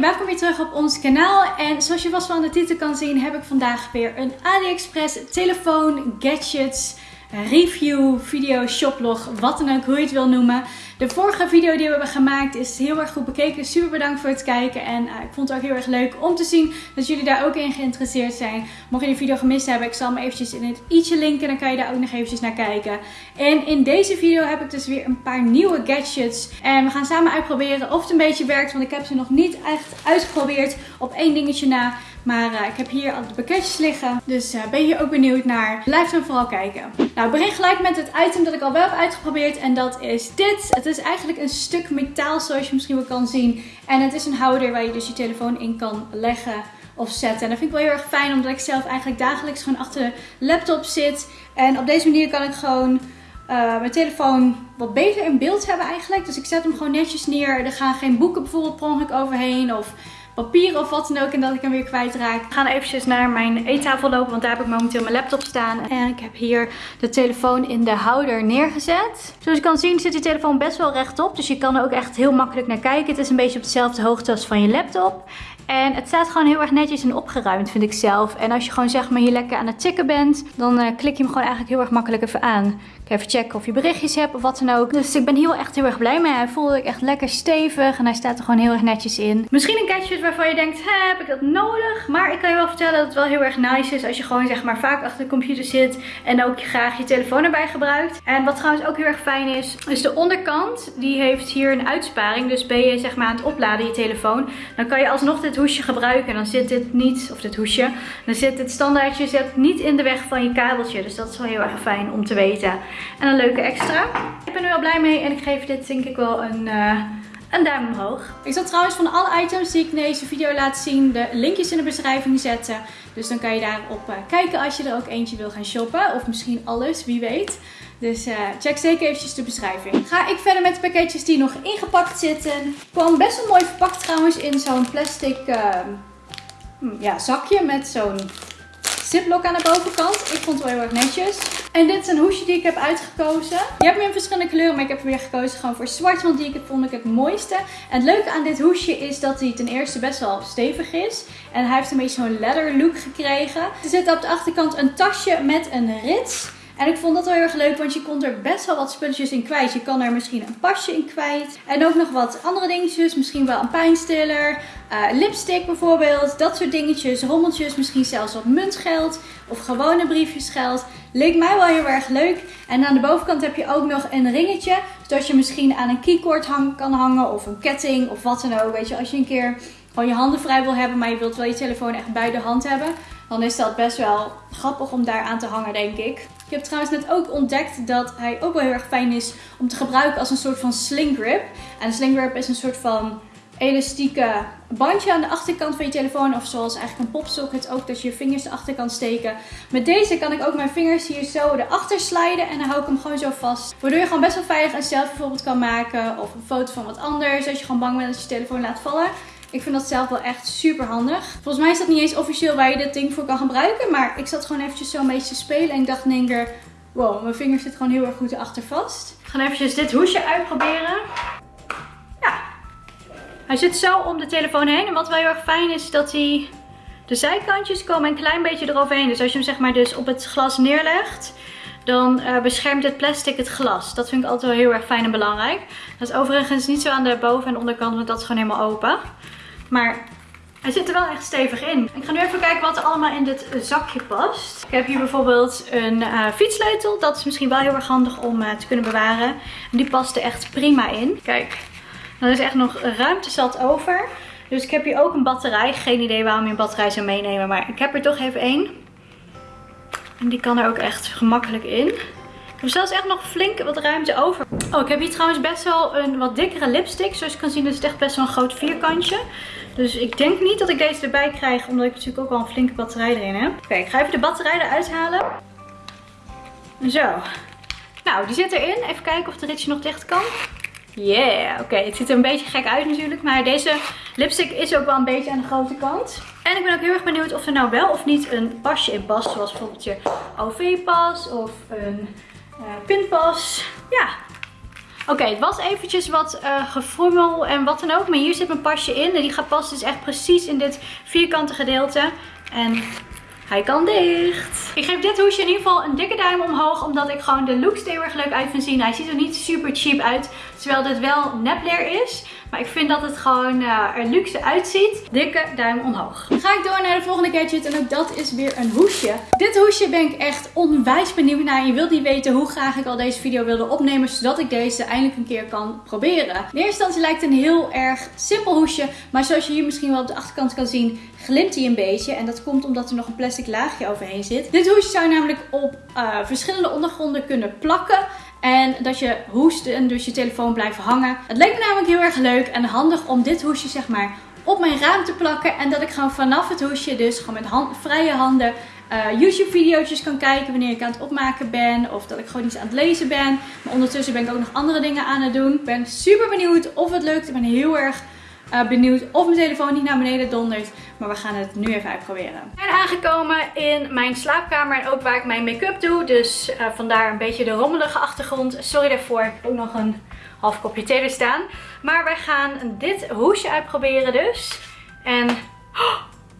welkom weer terug op ons kanaal. En zoals je vast van de titel kan zien, heb ik vandaag weer een AliExpress telefoon, gadgets, review, video, shoplog, wat dan ook, hoe je het wil noemen. De vorige video die we hebben gemaakt is heel erg goed bekeken. Super bedankt voor het kijken. En uh, ik vond het ook heel erg leuk om te zien dat jullie daar ook in geïnteresseerd zijn. Mocht je die video gemist hebben, ik zal hem eventjes in het i'tje linken. Dan kan je daar ook nog eventjes naar kijken. En in deze video heb ik dus weer een paar nieuwe gadgets. En we gaan samen uitproberen of het een beetje werkt. Want ik heb ze nog niet echt uitgeprobeerd op één dingetje na. Maar uh, ik heb hier al de pakketjes liggen. Dus uh, ben je ook benieuwd naar? Blijf dan vooral kijken. Nou, ik begin gelijk met het item dat ik al wel heb uitgeprobeerd. En dat is dit. Het is eigenlijk een stuk metaal zoals je misschien wel kan zien. En het is een houder waar je dus je telefoon in kan leggen of zetten. En dat vind ik wel heel erg fijn omdat ik zelf eigenlijk dagelijks gewoon achter de laptop zit. En op deze manier kan ik gewoon uh, mijn telefoon wat beter in beeld hebben eigenlijk. Dus ik zet hem gewoon netjes neer. Er gaan geen boeken bijvoorbeeld per ongeluk overheen of papier of wat dan ook en dat ik hem weer kwijtraak. We gaan eventjes naar mijn eettafel lopen, want daar heb ik momenteel mijn laptop staan. En ik heb hier de telefoon in de houder neergezet. Zoals je kan zien zit die telefoon best wel rechtop, dus je kan er ook echt heel makkelijk naar kijken. Het is een beetje op dezelfde hoogte als van je laptop. En het staat gewoon heel erg netjes en opgeruimd, vind ik zelf. En als je gewoon zeg maar hier lekker aan het tikken bent, dan uh, klik je hem gewoon eigenlijk heel erg makkelijk even aan. Even checken of je berichtjes hebt of wat dan ook. Dus ik ben heel echt heel erg blij mee. Hij voelde ik echt lekker stevig en hij staat er gewoon heel erg netjes in. Misschien een gadget waarvan je denkt, heb ik dat nodig? Maar ik kan je wel vertellen dat het wel heel erg nice is als je gewoon zeg maar vaak achter de computer zit en ook graag je telefoon erbij gebruikt. En wat trouwens ook heel erg fijn is, is de onderkant. Die heeft hier een uitsparing. Dus ben je zeg maar aan het opladen je telefoon, dan kan je alsnog dit hoesje gebruiken. En dan zit dit niet, of dit hoesje, dan zit dit standaardje zit niet in de weg van je kabeltje. Dus dat is wel heel erg fijn om te weten. En een leuke extra. Ik ben er wel blij mee en ik geef dit denk ik wel een... Uh, een duim omhoog. Ik zal trouwens van alle items die ik in deze video laat zien de linkjes in de beschrijving zetten. Dus dan kan je daarop uh, kijken als je er ook eentje wil gaan shoppen. Of misschien alles, wie weet. Dus uh, check zeker eventjes de beschrijving. Ga ik verder met de pakketjes die nog ingepakt zitten. Kwam best wel mooi verpakt trouwens in zo'n plastic ja, zakje met zo'n ziplock aan de bovenkant. Ik vond het wel heel erg netjes. En dit is een hoesje die ik heb uitgekozen. Je hebt meer in verschillende kleuren, maar ik heb weer gekozen gewoon voor zwart. Want die vond ik het mooiste. En het leuke aan dit hoesje is dat hij ten eerste best wel stevig is. En hij heeft een beetje zo'n leather look gekregen. Er zit op de achterkant een tasje met een rits. En ik vond dat wel heel erg leuk, want je kon er best wel wat spulletjes in kwijt. Je kan er misschien een pasje in kwijt. En ook nog wat andere dingetjes. Misschien wel een pijnstiller, uh, lipstick bijvoorbeeld. Dat soort dingetjes, rommeltjes. Misschien zelfs wat muntgeld of gewone briefjesgeld. Leek mij wel heel erg leuk. En aan de bovenkant heb je ook nog een ringetje. Zodat je misschien aan een keycord hang kan hangen of een ketting of wat dan ook. Weet je, als je een keer gewoon je handen vrij wil hebben, maar je wilt wel je telefoon echt bij de hand hebben. Dan is dat best wel grappig om daar aan te hangen, denk ik. Ik heb trouwens net ook ontdekt dat hij ook wel heel erg fijn is om te gebruiken als een soort van sling grip. En een sling grip is een soort van elastieke bandje aan de achterkant van je telefoon. Of zoals eigenlijk een popsocket ook, dat je je vingers erachter kan steken. Met deze kan ik ook mijn vingers hier zo erachter sliden. En dan hou ik hem gewoon zo vast. Waardoor je gewoon best wel veilig een selfie bijvoorbeeld kan maken. Of een foto van wat anders. Als je gewoon bang bent dat je telefoon laat vallen. Ik vind dat zelf wel echt super handig. Volgens mij is dat niet eens officieel waar je dit ding voor kan gebruiken. Maar ik zat gewoon eventjes zo een beetje te spelen. En ik dacht in één keer, wow, mijn vinger zit gewoon heel erg goed erachter vast. Ik ga eventjes dit hoesje uitproberen. Hij zit zo om de telefoon heen. En wat wel heel erg fijn is, dat hij... De zijkantjes komen een klein beetje eroverheen. Dus als je hem zeg maar dus op het glas neerlegt dan uh, beschermt het plastic het glas. Dat vind ik altijd wel heel erg fijn en belangrijk. Dat is overigens niet zo aan de boven- en onderkant, want dat is gewoon helemaal open. Maar hij zit er wel echt stevig in. Ik ga nu even kijken wat er allemaal in dit zakje past. Ik heb hier bijvoorbeeld een uh, fietssleutel. Dat is misschien wel heel erg handig om uh, te kunnen bewaren. En die past er echt prima in. Kijk, er is echt nog ruimte zat over. Dus ik heb hier ook een batterij. Geen idee waarom je een batterij zou meenemen. Maar ik heb er toch even één. En die kan er ook echt gemakkelijk in. Ik heb zelfs echt nog flink wat ruimte over. Oh, ik heb hier trouwens best wel een wat dikkere lipstick. Zoals je kan zien is het echt best wel een groot vierkantje. Dus ik denk niet dat ik deze erbij krijg. Omdat ik natuurlijk ook wel een flinke batterij erin heb. Oké, ik ga even de batterij eruit halen. Zo. Nou, die zit erin. Even kijken of de ritje nog dicht kan. Yeah, oké. Het ziet er een beetje gek uit natuurlijk. Maar deze lipstick is ook wel een beetje aan de grote kant. En ik ben ook heel erg benieuwd of er nou wel of niet een pasje in past. Zoals bijvoorbeeld je OV-pas of een uh, pinpas. Ja, Oké, het was eventjes wat uh, gefrommel en wat dan ook. Maar hier zit mijn pasje in. En die gaat passen dus echt precies in dit vierkante gedeelte. En hij kan dicht. Ik geef dit hoesje in ieder geval een dikke duim omhoog. Omdat ik gewoon de looks er erg leuk uit vind zien. Hij ziet er niet super cheap uit. Terwijl dit wel nepleer is. Maar ik vind dat het gewoon uh, er luxe uitziet. Dikke duim omhoog. Ga ik door naar de volgende gadget. En ook dat is weer een hoesje. Dit hoesje ben ik echt onwijs benieuwd naar. Je wilt niet weten hoe graag ik al deze video wilde opnemen. Zodat ik deze eindelijk een keer kan proberen. In eerste instantie lijkt een heel erg simpel hoesje. Maar zoals je hier misschien wel op de achterkant kan zien glimt hij een beetje. En dat komt omdat er nog een plastic laagje overheen zit. Dit hoesje zou je namelijk op uh, verschillende ondergronden kunnen plakken. En dat je hoest en dus je telefoon blijft hangen. Het leek me namelijk heel erg leuk en handig om dit hoesje zeg maar op mijn raam te plakken. En dat ik gewoon vanaf het hoesje dus gewoon met vrije handen uh, YouTube video's kan kijken wanneer ik aan het opmaken ben. Of dat ik gewoon iets aan het lezen ben. Maar ondertussen ben ik ook nog andere dingen aan het doen. Ik ben super benieuwd of het lukt. Ik ben heel erg uh, benieuwd of mijn telefoon niet naar beneden dondert. Maar we gaan het nu even uitproberen. We zijn aangekomen in mijn slaapkamer en ook waar ik mijn make-up doe. Dus uh, vandaar een beetje de rommelige achtergrond. Sorry daarvoor. Ik heb ook nog een half kopje thee er staan. Maar wij gaan dit hoesje uitproberen dus. En...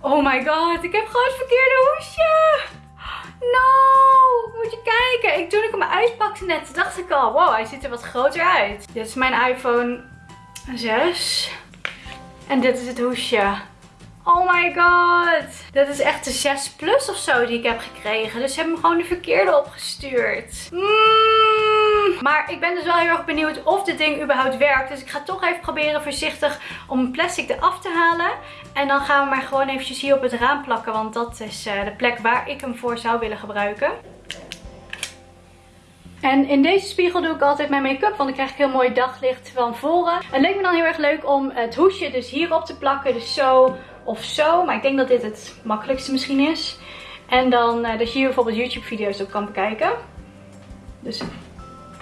Oh my god, ik heb gewoon het verkeerde hoesje. No, moet je kijken. Ik, toen ik hem uitpakte net, dacht ik al, wow, hij ziet er wat groter uit. Dit is mijn iPhone 6. En dit is het hoesje. Oh my god. Dit is echt de 6 plus of zo die ik heb gekregen. Dus ze hebben me gewoon de verkeerde opgestuurd. Mm. Maar ik ben dus wel heel erg benieuwd of dit ding überhaupt werkt. Dus ik ga toch even proberen voorzichtig om een plastic eraf te halen. En dan gaan we maar gewoon eventjes hier op het raam plakken. Want dat is eh, de plek waar ik hem voor zou willen gebruiken. En in deze spiegel doe ik altijd mijn make-up, want dan krijg ik heel mooi daglicht van voren. Het leek me dan heel erg leuk om het hoesje dus hierop te plakken, dus zo of zo. Maar ik denk dat dit het makkelijkste misschien is. En dan uh, dat je hier bijvoorbeeld YouTube video's op kan bekijken. Dus,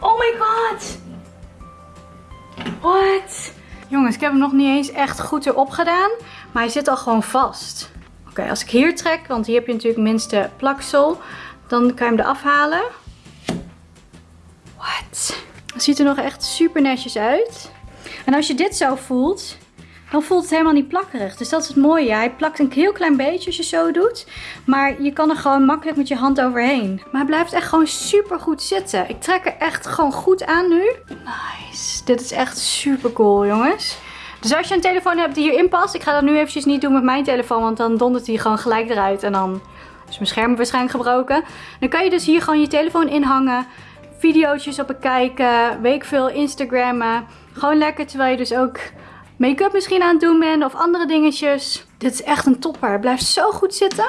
oh my god! What? Jongens, ik heb hem nog niet eens echt goed erop gedaan, maar hij zit al gewoon vast. Oké, als ik hier trek, want hier heb je natuurlijk minste plaksel, dan kan je hem eraf halen. What? Het ziet er nog echt super netjes uit. En als je dit zo voelt, dan voelt het helemaal niet plakkerig. Dus dat is het mooie. Hij plakt een heel klein beetje als je zo doet. Maar je kan er gewoon makkelijk met je hand overheen. Maar hij blijft echt gewoon super goed zitten. Ik trek er echt gewoon goed aan nu. Nice. Dit is echt super cool jongens. Dus als je een telefoon hebt die hierin past. Ik ga dat nu eventjes niet doen met mijn telefoon. Want dan dondert hij gewoon gelijk eruit. En dan is mijn scherm waarschijnlijk gebroken. Dan kan je dus hier gewoon je telefoon inhangen video's op bekijken, weet ik veel, Instagrammen. Gewoon lekker terwijl je dus ook make-up misschien aan het doen bent of andere dingetjes. Dit is echt een topper. Het blijft zo goed zitten.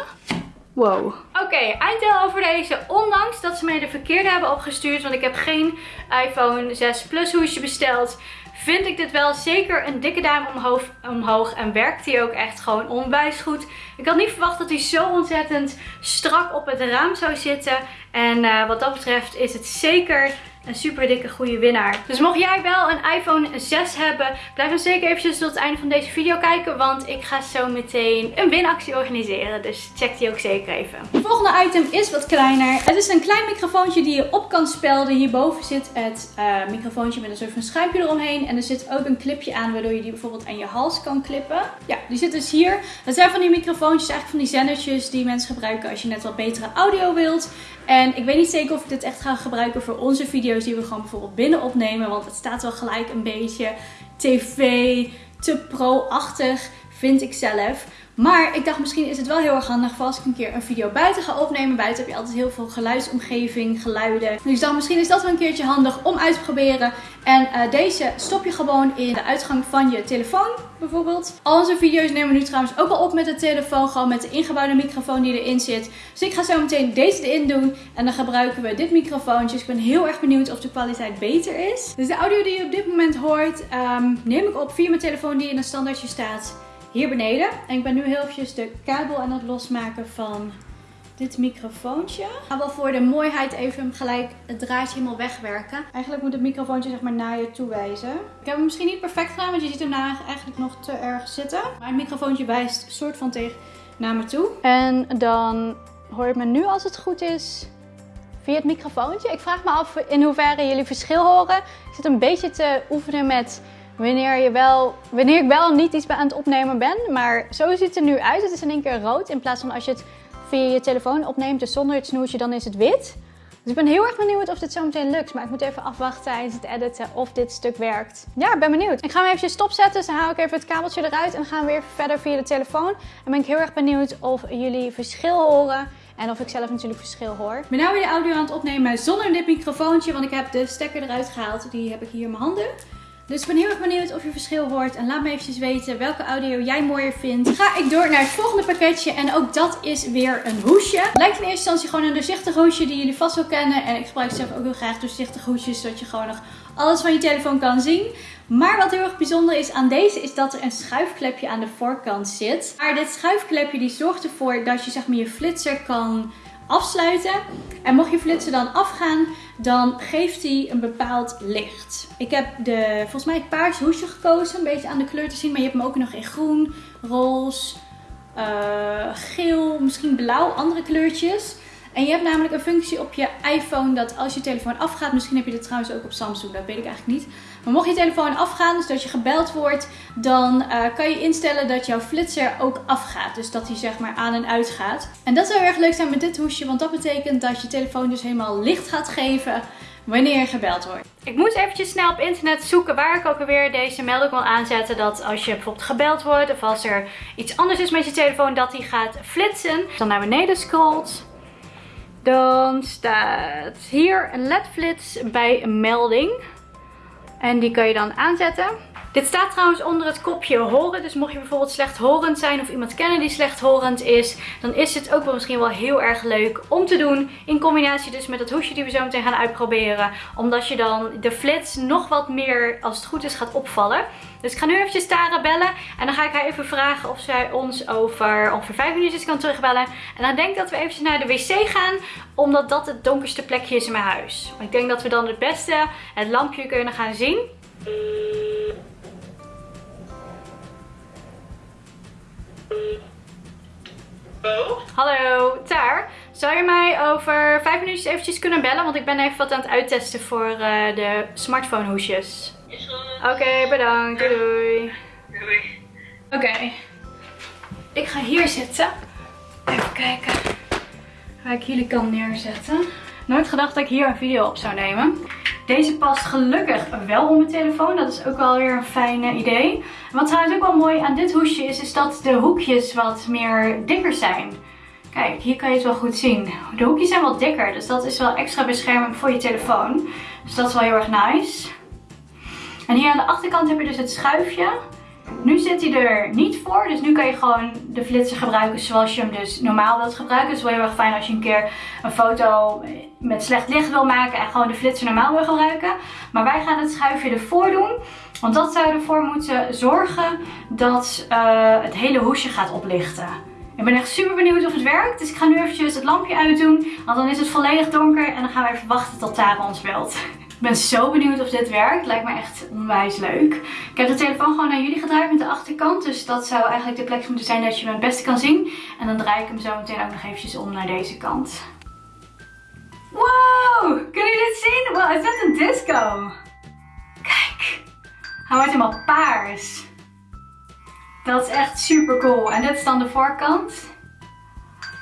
Wow. Oké, okay, over deze. Ondanks dat ze mij de verkeerde hebben opgestuurd, want ik heb geen iPhone 6 Plus hoesje besteld vind ik dit wel zeker een dikke duim omhoog, omhoog. En werkt hij ook echt gewoon onwijs goed. Ik had niet verwacht dat hij zo ontzettend strak op het raam zou zitten. En uh, wat dat betreft is het zeker een super dikke goede winnaar. Dus mocht jij wel een iPhone 6 hebben, blijf dan zeker eventjes tot het einde van deze video kijken. Want ik ga zo meteen een winactie organiseren. Dus check die ook zeker even. Het volgende item is wat kleiner. Het is een klein microfoontje die je op kan spelden. Hierboven zit het uh, microfoontje met een soort van schuimpje eromheen. En er zit ook een clipje aan waardoor je die bijvoorbeeld aan je hals kan klippen. Ja, die zit dus hier. Dat zijn van die microfoontjes, eigenlijk van die zendertjes die mensen gebruiken als je net wat betere audio wilt. En ik weet niet zeker of ik dit echt ga gebruiken voor onze video's die we gewoon bijvoorbeeld binnen opnemen. Want het staat wel gelijk een beetje tv, te pro-achtig, vind ik zelf. Maar ik dacht misschien is het wel heel erg handig als ik een keer een video buiten ga opnemen. Buiten heb je altijd heel veel geluidsomgeving, geluiden. Dus dan misschien is dat wel een keertje handig om uit te proberen. En uh, deze stop je gewoon in de uitgang van je telefoon bijvoorbeeld. Al onze video's nemen we nu trouwens ook al op met de telefoon. Gewoon met de ingebouwde microfoon die erin zit. Dus ik ga zo meteen deze erin doen. En dan gebruiken we dit microfoontje. Dus ik ben heel erg benieuwd of de kwaliteit beter is. Dus de audio die je op dit moment hoort um, neem ik op via mijn telefoon die in een standaardje staat hier beneden. En ik ben nu heel eventjes de kabel aan het losmaken van dit microfoontje. Ik ga wel voor de mooiheid even gelijk het draadje helemaal wegwerken. Eigenlijk moet het microfoontje zeg maar naar je toe wijzen. Ik heb hem misschien niet perfect gedaan, want je ziet hem nou eigenlijk nog te erg zitten. Maar het microfoontje wijst soort van tegen naar me toe. En dan hoor je me nu als het goed is via het microfoontje. Ik vraag me af in hoeverre jullie verschil horen. Ik zit een beetje te oefenen met wanneer, je wel, wanneer ik wel niet iets aan het opnemen ben. Maar zo ziet het er nu uit. Het is in één keer rood in plaats van als je het via je telefoon opneemt, dus zonder het snoertje, dan is het wit. Dus ik ben heel erg benieuwd of dit zo meteen lukt. Maar ik moet even afwachten tijdens het editen of dit stuk werkt. Ja, ik ben benieuwd. Ik ga hem even stopzetten. Dus dan haal ik even het kabeltje eruit. En gaan we weer verder via de telefoon. En ben ik heel erg benieuwd of jullie verschil horen. En of ik zelf natuurlijk verschil hoor. Ik ben nu weer de audio aan het opnemen zonder dit microfoontje. Want ik heb de stekker eruit gehaald. Die heb ik hier in mijn handen. Dus ik ben heel erg benieuwd of je verschil hoort. En laat me eventjes weten welke audio jij mooier vindt. Ga ik door naar het volgende pakketje. En ook dat is weer een hoesje. Lijkt in eerste instantie gewoon een doorzichtig hoesje die jullie vast wel kennen. En ik gebruik zelf ook heel graag doorzichtige hoesjes. Zodat je gewoon nog alles van je telefoon kan zien. Maar wat heel erg bijzonder is aan deze is dat er een schuifklepje aan de voorkant zit. Maar dit schuifklepje die zorgt ervoor dat je zeg maar je flitser kan afsluiten. En mocht je flitser dan afgaan, dan geeft hij een bepaald licht. Ik heb de, volgens mij het paars hoesje gekozen, een beetje aan de kleur te zien. Maar je hebt hem ook nog in groen, roze, uh, geel, misschien blauw, andere kleurtjes. En je hebt namelijk een functie op je iPhone dat als je telefoon afgaat, misschien heb je dit trouwens ook op Samsung, dat weet ik eigenlijk niet. Maar mocht je telefoon afgaan, dus dat je gebeld wordt, dan uh, kan je instellen dat jouw flitser ook afgaat. Dus dat hij zeg maar aan en uit gaat. En dat zou erg leuk zijn met dit hoesje, want dat betekent dat je telefoon dus helemaal licht gaat geven wanneer je gebeld wordt. Ik moest eventjes snel op internet zoeken waar ik ook alweer deze melding wil aanzetten. Dat als je bijvoorbeeld gebeld wordt of als er iets anders is met je telefoon, dat hij gaat flitsen. Dan naar beneden scrolt. Dan staat hier een LED-flits bij een melding. En die kan je dan aanzetten. Dit staat trouwens onder het kopje horen. Dus mocht je bijvoorbeeld slechthorend zijn of iemand kennen die slechthorend is. Dan is het ook wel misschien wel heel erg leuk om te doen. In combinatie dus met het hoesje die we zo meteen gaan uitproberen. Omdat je dan de flits nog wat meer als het goed is gaat opvallen. Dus ik ga nu eventjes Tara bellen. En dan ga ik haar even vragen of zij ons over ongeveer 5 minuutjes kan terugbellen. En dan denk ik dat we eventjes naar de wc gaan. Omdat dat het donkerste plekje is in mijn huis. ik denk dat we dan het beste het lampje kunnen gaan zien. Hallo? Hallo, Taar. Zou je mij over 5 minuutjes eventjes kunnen bellen? Want ik ben even wat aan het uittesten voor uh, de smartphone hoesjes. Oké, bedankt. Doei doei. Doei. Oké. Ik ga hier zitten. Even kijken waar ik jullie kan neerzetten. Nooit gedacht dat ik hier een video op zou nemen. Deze past gelukkig wel op mijn telefoon. Dat is ook wel weer een fijn idee. wat trouwens ook wel mooi aan dit hoesje is, is dat de hoekjes wat meer dikker zijn. Kijk, hier kan je het wel goed zien. De hoekjes zijn wat dikker, dus dat is wel extra bescherming voor je telefoon. Dus dat is wel heel erg nice. En hier aan de achterkant heb je dus het schuifje. Nu zit hij er niet voor, dus nu kan je gewoon de flitser gebruiken zoals je hem dus normaal wilt gebruiken. Het is wel heel erg fijn als je een keer een foto met slecht licht wil maken en gewoon de flitser normaal wil gebruiken. Maar wij gaan het schuifje ervoor doen, want dat zou ervoor moeten zorgen dat uh, het hele hoesje gaat oplichten. Ik ben echt super benieuwd of het werkt, dus ik ga nu eventjes het lampje uitdoen, want dan is het volledig donker en dan gaan we even wachten tot Tara ons belt. Ik ben zo benieuwd of dit werkt. Lijkt me echt onwijs leuk. Ik heb de telefoon gewoon naar jullie gedraaid met de achterkant. Dus dat zou eigenlijk de plek moeten zijn dat je me het beste kan zien. En dan draai ik hem zo meteen ook nog eventjes om naar deze kant. Wow! Kunnen jullie dit zien? Wow, is een disco. Kijk. Hij wordt helemaal paars. Dat is echt super cool. En dit is dan de voorkant.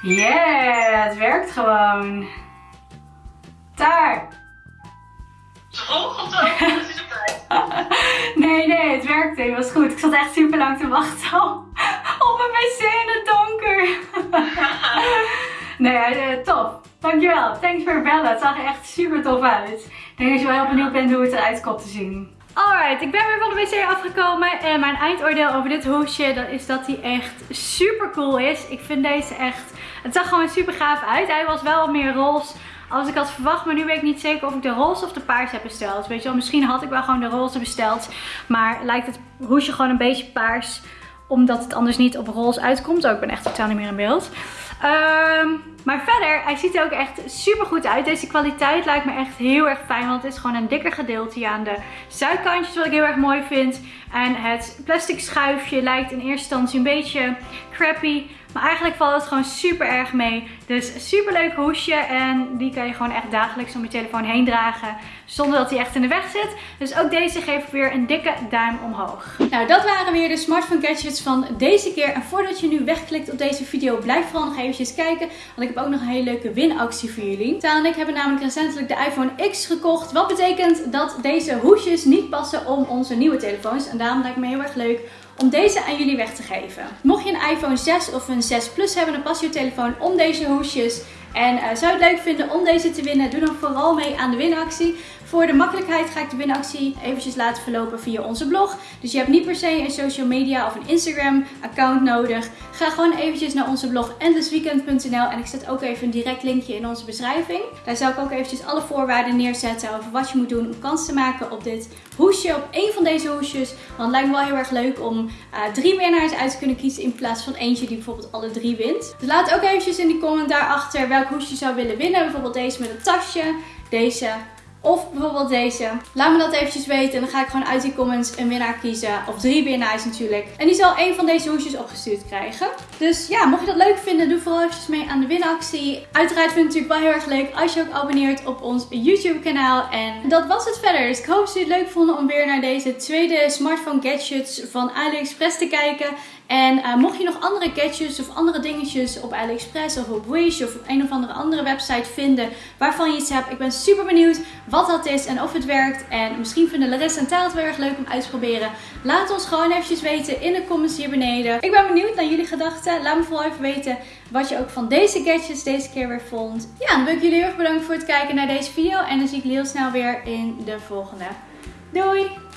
Yeah, het werkt gewoon. Daar. Of zo? nee, nee, het werkte. Het was goed. Ik zat echt super lang te wachten op een wc in het donker. nee, uh, tof. Dankjewel. Thanks voor bellen. Het zag er echt super tof uit. Ik denk dat je wel heel benieuwd bent hoe het eruit komt te zien. Alright, ik ben weer van de wc afgekomen en mijn eindoordeel over dit hoesje dat is dat hij echt super cool is. Ik vind deze echt, het zag gewoon super gaaf uit. Hij was wel meer roze als ik had verwacht. Maar nu weet ik niet zeker of ik de roze of de paars heb besteld. Weet je wel, misschien had ik wel gewoon de roze besteld. Maar lijkt het hoesje gewoon een beetje paars. Omdat het anders niet op roze uitkomt. Oh, ik ben echt totaal niet meer in beeld. Um, Maar verder, hij ziet er ook echt super goed uit. Deze kwaliteit lijkt me echt heel erg fijn. Want het is gewoon een dikker gedeelte aan de zijkantjes. Wat ik heel erg mooi vind. En het plastic schuifje lijkt in eerste instantie een beetje crappy. Maar eigenlijk valt het gewoon super erg mee. Dus super leuk hoesje. En die kan je gewoon echt dagelijks om je telefoon heen dragen. Zonder dat hij echt in de weg zit. Dus ook deze geef ik weer een dikke duim omhoog. Nou, dat waren weer de smartphone gadgets van deze keer. En voordat je nu wegklikt op deze video, blijf vooral nog eventjes kijken. Want ik heb ook nog een hele leuke winactie voor jullie. Taal en ik hebben namelijk recentelijk de iPhone X gekocht. Wat betekent dat deze hoesjes niet passen om onze nieuwe telefoons. En daarom lijkt me heel erg leuk om deze aan jullie weg te geven. Mocht je een iPhone 6 of een 6 Plus hebben, dan past je telefoon om deze hoesjes. En uh, zou je het leuk vinden om deze te winnen? Doe dan vooral mee aan de winactie. Voor de makkelijkheid ga ik de winactie eventjes laten verlopen via onze blog. Dus je hebt niet per se een social media of een Instagram account nodig. Ga gewoon eventjes naar onze blog endlessweekend.nl en ik zet ook even een direct linkje in onze beschrijving. Daar zal ik ook eventjes alle voorwaarden neerzetten over wat je moet doen om kans te maken op dit hoesje, op één van deze hoesjes. Want het lijkt me wel heel erg leuk om uh, drie winnaars uit te kunnen kiezen in plaats van eentje die bijvoorbeeld alle drie wint. Dus laat ook eventjes in die comment daarachter welk hoesje je zou willen winnen. Bijvoorbeeld deze met een tasje, deze of bijvoorbeeld deze. Laat me dat eventjes weten. En dan ga ik gewoon uit die comments een winnaar kiezen. Of drie winnaars natuurlijk. En die zal één van deze hoesjes opgestuurd krijgen. Dus ja, mocht je dat leuk vinden, doe vooral eventjes mee aan de winactie. Uiteraard vind ik het natuurlijk wel heel erg leuk als je ook abonneert op ons YouTube kanaal. En dat was het verder. Dus ik hoop dat jullie het leuk vonden om weer naar deze tweede smartphone gadgets van AliExpress te kijken. En uh, mocht je nog andere gadgets of andere dingetjes op AliExpress of op Wish of op een of andere andere website vinden waarvan je iets hebt. Ik ben super benieuwd wat dat is en of het werkt. En misschien vinden Larissa en Taal het wel erg leuk om uit te proberen. Laat ons gewoon eventjes weten in de comments hier beneden. Ik ben benieuwd naar jullie gedachten. Laat me vooral even weten wat je ook van deze gadgets deze keer weer vond. Ja, dan wil ik jullie heel erg bedanken voor het kijken naar deze video. En dan zie ik jullie heel snel weer in de volgende. Doei!